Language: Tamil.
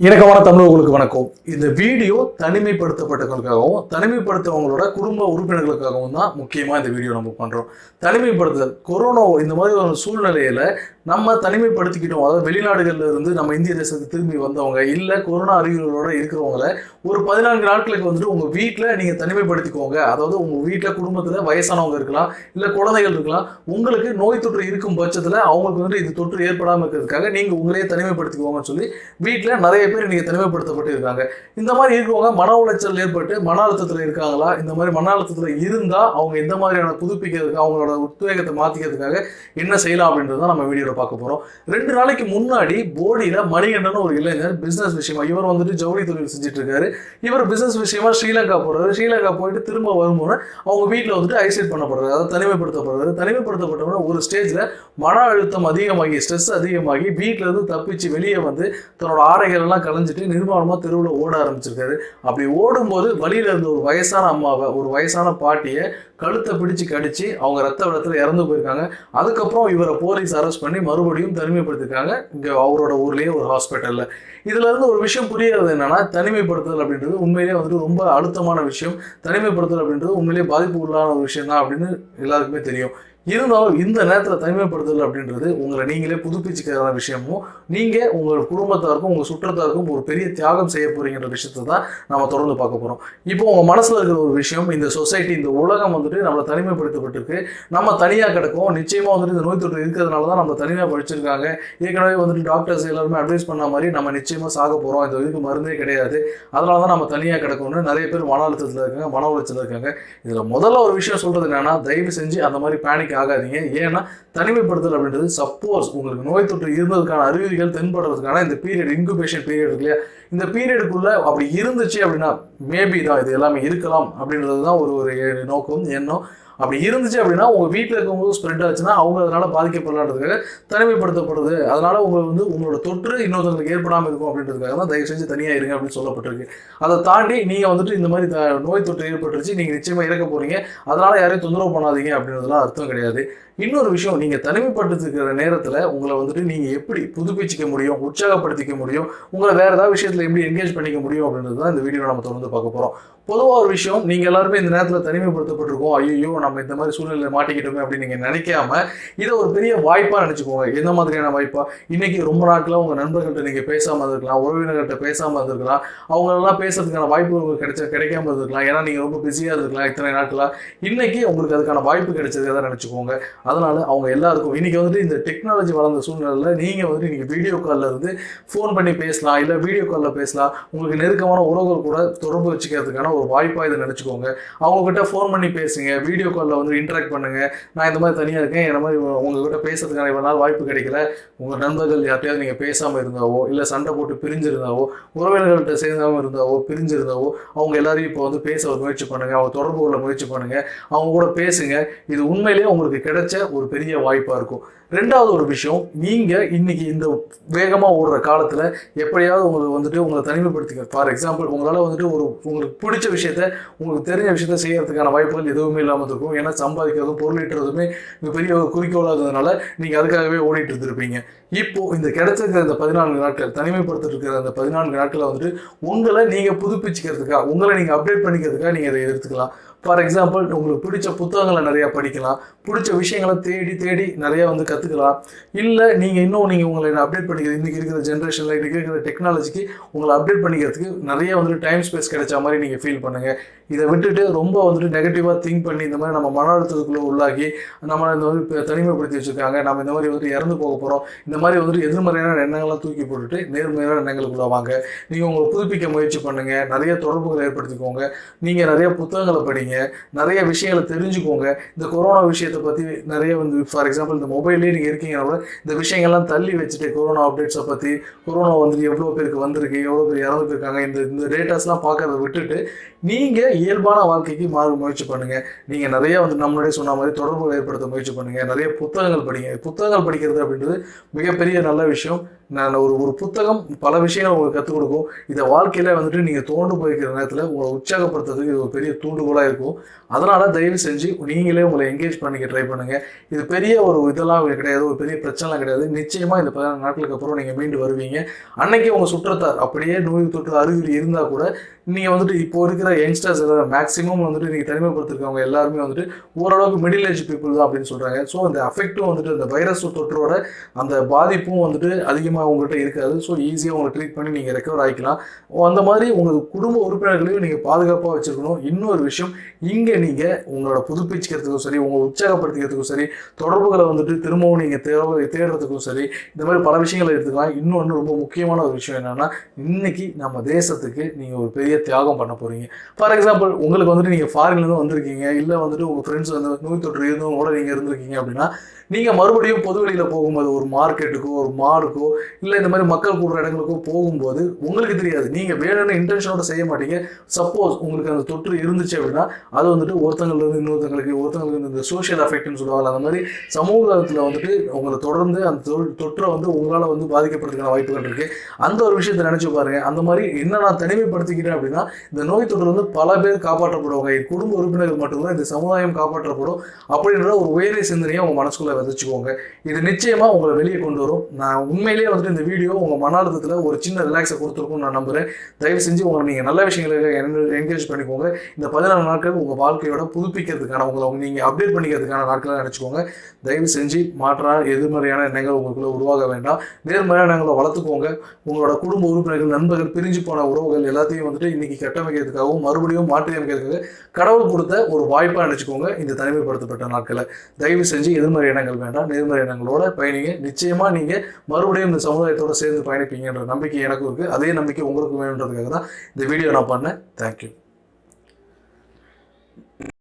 இணக்கமான தமிழர்களுக்கு வணக்கம். இந்த வீடியோ தனிமைப்படுத்தப்பட்டவங்களுக்காகவும் தனிமைப்படுத்தவங்களோட குடும்ப உறுப்பினர்களுக்காகவும் தான் முக்கியமாக இந்த வீடியோ நம்ம பண்ணுறோம் தனிமைப்படுத்துதல் கொரோனா இந்த மாதிரி ஒரு சூழ்நிலையில் நம்ம தனிமைப்படுத்திக்கிட்டோம். அதாவது வெளிநாடுகளில் இருந்து நம்ம இந்திய தேசத்துக்கு திரும்பி வந்தவங்க இல்லை கொரோனா அறிகுறிகளோட இருக்கிறவங்கள ஒரு பதினான்கு நாட்களுக்கு வந்துட்டு உங்கள் வீட்டில் நீங்கள் தனிமைப்படுத்திக்கோங்க. அதாவது உங்கள் வீட்டில் குடும்பத்தில் வயசானவங்க இருக்கலாம் இல்லை குழந்தைகள் இருக்கலாம் உங்களுக்கு நோய் தொற்று இருக்கும் பட்சத்தில் அவங்களுக்கு வந்துட்டு இது தொற்று ஏற்படாமல் இருக்கிறதுக்காக நீங்கள் உங்களையே தனிமைப்படுத்திக்கோங்கன்னு சொல்லி வீட்டில் நிறைய பேர் நீங்கள் தனிமைப்படுத்தப்பட்டு இருக்காங்க. இந்த மாதிரி இருக்கவங்க மன உளைச்சல் ஏற்பட்டு மன அழுத்தத்தில் இருக்காங்களா? இந்த மாதிரி மன அழுத்தத்தில் இருந்தால் அவங்க எந்த மாதிரியான புதுப்பிக்கிறதுக்கு அவங்களோட உத்வேகத்தை மாற்றிக்கிறதுக்காக என்ன செய்யலாம் அப்படின்றது தான் நம்ம வீடியோ பார்க்க போகிறோம் ரெண்டு நாளைக்கு முன்னாடி போடியில் மணிகண்டன் ஒரு இளைஞர் பிஸ்னஸ் விஷயமா இவர் வந்துட்டு ஜவுளி தொழில் செஞ்சுட்டு இருக்காரு இவர் பிசினஸ் விஷயமா ஸ்ரீலங்கா போறாரு. ஸ்ரீலங்கா போயிட்டு திரும்ப வரும்போது அவங்க வீட்டில் வந்துட்டு ஐசோலேட் பண்ணப்படுறாரு. அதாவது தனிமைப்படுத்தப்படுறாரு. தனிமைப்படுத்தப்பட்டவன ஒரு ஸ்டேஜில் மன அழுத்தம் அதிகமாகி ஸ்ட்ரெஸ் அதிகமாகி வீட்டில இருந்து தப்பிச்சு வெளியே வந்து தன்னோட ஆடைகள் எல்லாம் கலைஞ்சிட்டு நிர்வாணமாக தெருவில் ஓட ஆரம்பிச்சிருக்காரு. அப்படி ஓடும்போது வழியில இருந்த ஒரு வயசான அம்மாவை ஒரு வயசான பாட்டியை கழுத்தை பிடிச்சு கடிச்சு அவங்க ரத்த விடத்தில் இறந்து போயிருக்காங்க. அதுக்கப்புறம் இவரை போலீஸ் அரெஸ்ட் பண்ணி மறுபடியும் தனிமைப்படுத்திருக்காங்க இங்கே அவரோட ஊர்லேயே ஒரு ஹாஸ்பிட்டலில் இதுல இருந்து ஒரு விஷயம் புரியறது என்னன்னா தனிமைப்படுத்துதல் அப்படின்றது உண்மையிலேயே வந்துட்டு ரொம்ப அழுத்தமான விஷயம். தனிமைப்படுத்துதல் அப்படின்றது உண்மையிலேயே பாதிப்பு உள்ளான ஒரு விஷயம் தான் அப்படின்னு எல்லாருக்குமே தெரியும். இருந்தாலும் இந்த நேரத்தில் தனிமைப்படுத்துதல் அப்படின்றது உங்களை நீங்களே புதுப்பிச்சுக்கிற விஷயமும் நீங்கள் உங்கள் குடும்பத்தாருக்கும் உங்கள் சுற்றத்தாருக்கும் ஒரு பெரிய தியாகம் செய்ய போகிறீங்கிற விஷயத்த தான் நம்ம தொடர்ந்து பார்க்க போகிறோம் இப்போ உங்கள் மனசில் இருக்கிற ஒரு விஷயம் இந்த சொசைட்டி இந்த உலகம் வந்துட்டு நம்மளை தனிமைப்படுத்தப்பட்டிருக்கு. நம்ம தனியாக கிடக்கும் நிச்சயமாக வந்துட்டு இந்த நோய் தொற்று இருக்கிறதுனால தான் நம்ம தனியாக படிச்சிருக்காங்க. ஏற்கனவே வந்துட்டு டாக்டர்ஸ் எல்லாருமே அட்வைஸ் பண்ண மாதிரி நம்ம நிச்சயமாக சாக போகிறோம் இந்த இதுக்கு மருந்தே கிடையாது. அதனால தான் நம்ம தனியாக கிடக்கும்னு நிறைய பேர் மன அழுத்தத்தில் இருக்காங்க மன உளைச்சல் இருக்காங்க. இதில் முதல்ல ஒரு விஷயம் சொல்கிறது என்னென்னா தயவு செஞ்சு அந்த மாதிரி பேனிக் ஆகாதீங்க. ஏன்னா தனிமைப்படுத்தல் அப்படின்றது சப்போஸ் உங்களுக்கு நோய் தொற்று இருந்ததுக்கான அறிகுறிகள் தென்படுறதுக்கான இந்த பீரியட் இன்குபேஷன் பீரியட் இருக்கு இல்லையா? இந்த பீரியடுக்குள்ள அப்படி இருந்துச்சு அப்படின்னா மேபி தான் இது எல்லாமே இருக்கலாம் அப்படின்றது தான் ஒரு ஒரு நோக்கம் எண்ணம். அப்படி இருந்துச்சு அப்படின்னா உங்கள் வீட்டில் இருக்கும்போது ஸ்ப்ரெட் ஆச்சுன்னா அவங்க அதனால் பாதிக்கப்படலான்றதுக்காக தனிமைப்படுத்தப்படுது. அதனால் உங்களுக்கு வந்து உங்களோட தொற்று இன்னொருத்தவங்களுக்கு ஏற்படாமல் இருக்கும் அப்படின்றதுக்காக தான் தயவு செஞ்சு தனியாக இருங்க அப்படின்னு சொல்லப்பட்டிருக்கு. அதை தாண்டி நீங்கள் வந்துட்டு இந்த மாதிரி த- நோய் தொற்று ஏற்பட்டுருச்சு நீங்கள் நிச்சயமாக இறக்க போகிறீங்க அதனால் யாரையும் தொந்தரவு பண்ணாதீங்க அப்படின்றதுலாம் அர்த்தம் கிடையாது. இன்னொரு விஷயம் நீங்கள் தனிமைப்படுத்திருக்கிற நேரத்தில் உங்களை வந்துட்டு நீங்கள் எப்படி புதுப்பிச்சிக்க முடியும் உற்சாகப்படுத்திக்க முடியும் உங்களை வேறு ஏதாவது விஷயத்தில் எப்படி என்கேஜ் பண்ணிக்க முடியும் அப்படின்றது தான் இந்த வீடியோ நம்ம தொடர்ந்து பார்க்க போகிறோம் பொதுவாக ஒரு விஷயம் நீங்கள் எல்லாருமே இந்த நேரத்தில் தனிமைப்படுத்தப்பட்டிருக்கோம். ஐயோ நம்ம இந்த மாதிரி சூழ்நிலையில் மாட்டிக்கிட்டோமே அப்படின்னு நீங்கள் நினைக்காம இதை ஒரு பெரிய வாய்ப்பாக நினச்சிக்கோங்க. எந்த மாதிரியான வாய்ப்பா? இன்னைக்கு ரொம்ப நாட்களாக உங்கள் நண்பர்கள்ட்ட நீங்கள் பேசாமல் இருந்திருக்கலாம் உறவினர்கள்ட்ட பேசாமல் இருந்திருக்கலாம். அவங்களெல்லாம் பேசுறதுக்கான வாய்ப்பு உங்களுக்கு கிடைச்ச கிடைக்காம இருந்திருக்கலாம். ஏன்னா நீங்கள் ரொம்ப பிஸியாக இருந்திருக்கலாம் இத்தனை நாட்களாக இன்னைக்கு உங்களுக்கு அதுக்கான வாய்ப்பு கிடைச்சதை நினச்சிக்கோங்க. அதனால அவங்க எல்லாருக்கும் இன்னைக்கு வந்துட்டு இந்த டெக்னாலஜி வளர்ந்த சூழ்நிலையில் நீங்கள் வந்துட்டு நீங்கள் வீடியோ காலில் இருந்து ஃபோன் பண்ணி பேசலாம் இல்லை வீடியோ காலில் பேசலாம். உங்களுக்கு நெருக்கமான உறவுகள் கூட தொடர்பு வச்சுக்கிறதுக்கான ஒரு வாய்ப்பாக இதை நினச்சிக்கோங்க. அவங்கக்கிட்ட ஃபோன் பண்ணி பேசுங்க வீடியோ காலில் வந்து இன்ட்ராக்ட் பண்ணுங்க. நான் இந்த மாதிரி தனியாக இருக்கேன். என்ன மாதிரி உங்ககிட்ட பேசுறதுக்கான இவ்வளோ நாள் வாய்ப்பு கிடைக்கல. உங்கள் நண்பர்கள் யார்ட்டையாவது நீங்கள் பேசாமல் இருந்தாவோ இல்லை சண்டை போட்டு பிரிஞ்சிருந்தாவோ உறவினர்கள்ட்ட சேர்ந்தாமல் இருந்தாவோ பிரிஞ்சிருந்தாவோ அவங்க எல்லாரையும் இப்போ வந்து பேச ஒரு முயற்சி பண்ணுங்கள் அவங்க தொடர்பு கொள்ள முயற்சி பண்ணுங்க. அவங்க கூட பேசுங்க. இது உண்மையிலேயே உங்களுக்கு கிடைச்ச ஒரு பெரிய வாய்ப்பாக இருக்கும். ரெண்டாவது ஒரு விஷயம் நீங்கள் இன்னைக்கு இந்த வேகமாக ஓடுற காலத்தில் எப்படியாவது உங்களுக்கு வந்துட்டு உங்களை தனிமைப்படுத்திக்க ஃபார் எக்ஸாம்பிள் உங்களால் வந்துட்டு ஒரு உங்களுக்கு பிடிச்ச விஷயத்த உங்களுக்கு தெரிஞ்ச விஷயத்த செய்யறதுக்கான வாய்ப்புகள் எதுவுமே இல்லாமல் இருக்கும் ஏன்னா சம்பாதிக்கிறதும் பொருளீட்டுறதுமே பெரிய ஒரு குறிக்கோளாக இருந்ததுனால நீங்கள் அதுக்காகவே ஓடிட்டு இருந்திருப்பீங்க. இப்போ இந்த கிடைச்சிருக்கிற இந்த பதினான்கு நாட்கள் தனிமைப்படுத்திட்டு இருக்கிற அந்த பதினான்கு நாட்களை வந்துட்டு உங்களை நீங்கள் புதுப்பிச்சுக்கிறதுக்காக உங்களை நீங்கள் அப்டேட் பண்ணிக்கிறதுக்காக நீங்கள் இதை எடுத்துக்கலாம். ஃபார் எக்ஸாம்பிள் உங்களுக்கு பிடிச்ச புத்தகங்களை நிறையா படிக்கலாம். பிடிச்ச விஷயங்களை தேடி தேடி நிறையா வந்து கற்றுக்கலாம் இல்லை நீங்கள் இன்னும் நீங்கள் உங்களை அப்டேட் பண்ணிக்கிறது இன்றைக்கி இருக்கிற ஜென்ரேஷனில் இன்றைக்கி இருக்கிற டெக்னாலஜிக்கு உங்களை அப்டேட் பண்ணிக்கிறதுக்கு நிறைய வந்துட்டு டைம் ஸ்பேஸ் கிடைச்ச மாதிரி நீங்கள் ஃபீல் பண்ணுங்கள் இதை விட்டுட்டு ரொம்ப வந்துட்டு நெகட்டிவாக திங்க் பண்ணி இந்த மாதிரி நம்ம மன அழுத்தத்துக்குள்ளே உள்ளாகி நம்ம இந்த மாதிரி தனிமைப்படுத்தி வச்சுருக்காங்க. நம்ம இந்த மாதிரி வந்துட்டு இறந்து போக போகிறோம் இந்த மாதிரி வந்துட்டு எதிர்மறையான எண்ணங்கள்லாம் தூக்கி போட்டுட்டு நேர்மறையான எண்ணங்களுக்குள்ள வாங்க. நீங்கள் உங்களை புதுப்பிக்க முயற்சி பண்ணுங்கள் நிறைய தொடர்புகளை ஏற்படுத்திக்கோங்க. நீங்கள் நிறைய புத்தகங்களை படிங்க. நிறைய விஷயங்களை தெரிஞ்சுக்கோங்க. இந்த கொரோனா விஷயத்தை பற்றி நிறைய வந்து ஃபார் எக்ஸாம்பிள் இந்த மொபைல்லே நீங்கள் இருக்கீங்கன்னா இந்த விஷயங்கள்லாம் தள்ளி வச்சுட்டு கொரோனா அப்டேட்ஸை பற்றி கொரோனா வந்துட்டு எவ்வளோ பேருக்கு வந்திருக்கு எவ்வளோ பேர் இறந்து இருக்காங்க இந்த இந்த டேட்டாஸ்லாம் பார்க்கறத விட்டுட்டு நீங்கள் இயல்பான வாழ்க்கைக்கு மாற முயற்சி பண்ணுங்கள் நீங்கள் நிறைய வந்து நம்மளுடைய சொன்ன மாதிரி தொடர்பு ஏற்படுத்த முயற்சி பண்ணுங்கள் நிறைய புத்தகங்கள் படிங்க. புத்தகங்கள் படிக்கிறது அப்படின்றது மிகப்பெரிய நல்ல விஷயம். நான் ஒரு ஒரு புத்தகம் பல விஷயங்கள் உங்களுக்கு கற்றுக் கொடுக்கும். இதை வாழ்க்கையில் வந்துட்டு நீங்கள் தோண்டு போய்க்கிற நேரத்தில் உங்களை உற்சாகப்படுத்துறதுக்கு இது ஒரு பெரிய தூண்டுகோலாக இருக்கும். அதனால் தயவு செஞ்சு நீங்களே உங்களை என்கேஜ் பண்ணிக்க ட்ரை பண்ணுங்கள் இது பெரிய ஒரு இதெல்லாம் கிடையாது ஒரு பெரிய பிரச்சனைலாம் கிடையாது. நிச்சயமாக இந்த பதினாறு நாட்களுக்கு அப்புறம் நீங்கள் மீண்டு வருவீங்க. அன்னைக்கு உங்கள் சுற்றத்தார் அப்படியே நோய் தொற்று அறிகுறி இருந்தால் கூட நீங்கள் வந்துட்டு இப்போ இருக்கிற யங்ஸ்டர்ஸ் எல்லாரும் மேக்ஸிமம் வந்துட்டு நீங்கள் தனிமைப்படுத்திருக்கவங்க எல்லாருமே வந்துட்டு ஓரளவுக்கு மிடில் ஏஜ் பீப்புள் தான் அப்படின்னு சொல்கிறாங்க ஸோ அந்த அஃபெக்ட்டும் வந்துட்டு அந்த வைரஸ் தொற்றோட அந்த பாதிப்பும் வந்துட்டு அதிகமாக உங்கள்கிட்ட இருக்காது. ஸோ ஈஸியாக உங்களை ட்ரீட் பண்ணி நீங்கள் ரெக்கவர் ஆகிக்கலாம் அந்த மாதிரி உங்கள் குடும்ப உறுப்பினர்களையும் நீங்கள் பாதுகாப்பாக வச்சுருக்கணும் இன்னொரு விஷயம் இங்கே நீங்கள் உங்களோட புதுப்பிச்சுக்கிறதுக்கும் சரி உங்களை உற்சாகப்படுத்திக்கிறதுக்கும் சரி தொடர்புகளை வந்துட்டு திரும்பவும் நீங்கள் தேவை தேடுறதுக்கும் சரி இந்த மாதிரி பல விஷயங்களை எடுத்துக்கலாம். இன்னொன்று ரொம்ப முக்கியமான ஒரு விஷயம் என்னென்னா இன்றைக்கி நம்ம தேசத்துக்கு நீங்கள் ஒரு பெரிய தியாகம் பண்ண போகிறீங்க ஃபார் எக்ஸாம்பிள் உங்களுக்கு வந்துட்டு நீங்கள் ஃபாரின்லேருந்து வந்திருக்கீங்க. இல்லை வந்துட்டு உங்கள் ஃப்ரெண்ட்ஸ் வந்து நோய் தொற்று இருந்தவங்க கூட நீங்கள் இருந்திருக்கீங்க அப்படின்னா நீங்கள் மறுபடியும் பொது வெளியில் போகும்போது ஒரு மார்க்கெட்டுக்கோ ஒரு மாடுக்கோ இல்லை இந்த மாதிரி மக்கள் கூடுற இடங்களுக்கோ போகும்போது உங்களுக்கு தெரியாது. நீங்கள் வேணும்னு இன்டென்ஷனோட செய்ய மாட்டீங்க. சப்போஸ் உங்களுக்கு அந்த தொற்று இருந்துச்சு அப்படின்னா அது வந்துட்டு ஒருத்தங்களுக்கு இன்னொருத்தங்களுக்கு ஒருத்தங்களுக்கு இந்த சோஷியல் அஃபெக்ட்னு சொல்லுவாங்க அந்த மாதிரி சமூகத்தில் வந்துட்டு உங்களை தொடர்ந்து அந்த தொற்றை வந்து உங்களால் வந்து பாதிக்கப்படுறதுக்கான வாய்ப்புகள் இருக்குது அந்த ஒரு விஷயத்தை நினச்சி பாருங்க. அந்த மாதிரி என்ன நான் தனிமைப்படுத்திக்கிறேன் அப்படின்னா இந்த நோய் தொற்று வந்து பல பேர் காப்பாற்றப்படுவாங்க என் குடும்ப உறுப்பினர்கள் மட்டும்தான் இந்த சமுதாயம் காப்பாற்றப்படும் அப்படின்ற ஒரு உயரிய சிந்தனையை உங்கள் மனசுக்குள்ளே விதைச்சுக்கோங்க. இது நிச்சயமாக உங்களை வெளியே கொண்டு வரும். நான் உண்மையிலேயே வந்துட்டு இந்த வீடியோ உங்கள் மன அழுத்தத்தில் ஒரு சின்ன ரிலாக்ஸை கொடுத்துருக்கும்னு நான் நம்புகிறேன் தயவு செஞ்சு உங்களை நீங்கள் நல்ல விஷயங்களுக்கு என்கரேஜ் பண்ணிக்கோங்க. இந்த பதினாறு நாட்கள் உங்கள் வாழ்க்கையோட புதுப்பிக்கிறதுக்கான உங்களை நீங்கள் அப்டேட் பண்ணிக்கிறதுக்கான நாட்களாக நினச்சிக்கோங்க. தயவு செஞ்சு மாற்றா எதிர்மறையான எண்ணங்கள் உங்களுக்குள்ளே உருவாக வேண்டாம். நேர்மறையான எண்ணங்களை வளர்த்துக்கோங்க. உங்களோட குடும்ப உறுப்பினர்கள் நண்பர்கள் பிரிஞ்சு போன உறவுகள் எல்லாத்தையும் வந்துட்டு இன்னைக்கு கட்டமைக்கிறதுக்காகவும் மறுபடியும் மாற்றி அமைக்கிறதுக்காக கடவுள் கொடுத்த ஒரு வாய்ப்பாக நினச்சிக்கோங்க இந்த தனிமைப்படுத்தப்பட்ட நாட்களை. தயவு செஞ்சு எதிர்மறை எண்ணங்கள் வேண்டாம். நேர்மறை எண்ணங்களோட பயணிங்க. நிச்சயமா நீங்க மறுபடியும் இந்த சமுதாயத்தோட சேர்ந்து பயணிப்பீங்கன்ற நம்பிக்கை எனக்கும் இருக்குது அதே நம்பிக்கை உங்களுக்கு வேணுன்றதுக்காக தான் இந்த வீடியோ நான் பண்ணேன். தேங்க்யூ